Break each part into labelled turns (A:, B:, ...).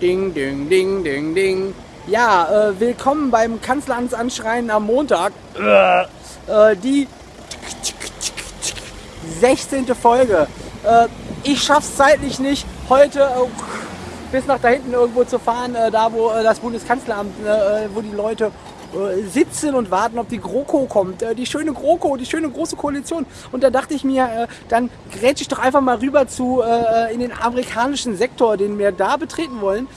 A: Ding, ding, ding, ding, ding. Ja, äh, willkommen beim Kanzleramtsanschreien am Montag. Äh, die 16. Folge. Äh, ich schaff's zeitlich nicht, heute äh, bis nach da hinten irgendwo zu fahren, äh, da wo äh, das Bundeskanzleramt, wo die Leute sitzen und warten, ob die GroKo kommt. Äh, die schöne GroKo, die schöne große Koalition. Und da dachte ich mir, äh, dann grätsch ich doch einfach mal rüber zu in den amerikanischen Sektor, den wir da betreten wollen.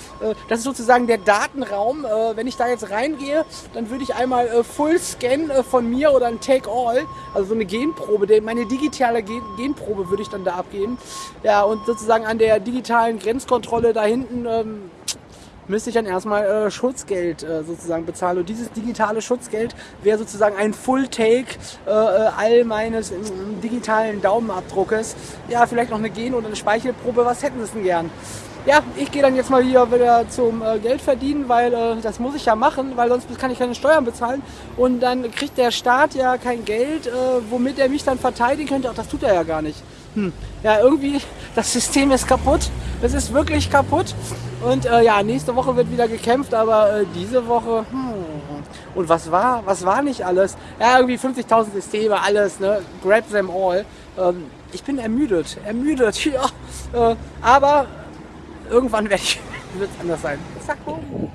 A: das ist sozusagen der Datenraum. wenn ich da jetzt reingehe, dann würde ich einmal Full Scan von mir oder ein Take All, also so eine Genprobe, meine digitale Genprobe würde ich dann da abgeben. Ja, und sozusagen an der digitalen Grenzkontrolle da hinten ähm, müsste ich dann erstmal äh, Schutzgeld äh, sozusagen bezahlen. Und dieses digitale Schutzgeld wäre sozusagen ein Full-Take äh, äh all meines digitalen Daumenabdruckes. Ja, vielleicht noch eine Gen- oder eine Speichelprobe. Was hätten Sie denn gern? Ja, ich gehe dann jetzt mal hier wieder zum äh, Geld verdienen, weil äh, das muss ich ja machen, weil sonst kann ich keine Steuern bezahlen. Und dann kriegt der Staat ja kein Geld, äh, womit er mich dann verteidigen könnte. Ach, das tut er ja gar nicht. Hm. Ja, irgendwie, das System ist kaputt. Es ist wirklich kaputt. Und äh, ja, nächste Woche wird wieder gekämpft, aber äh, diese Woche. Hm. Und was war? Was war nicht alles? Ja, irgendwie 50.000 Systeme, alles, ne? Grab them all. Ähm, ich bin ermüdet, ermüdet, ja. Äh, aber irgendwann werde ich, wird es anders sein. Zack, boom.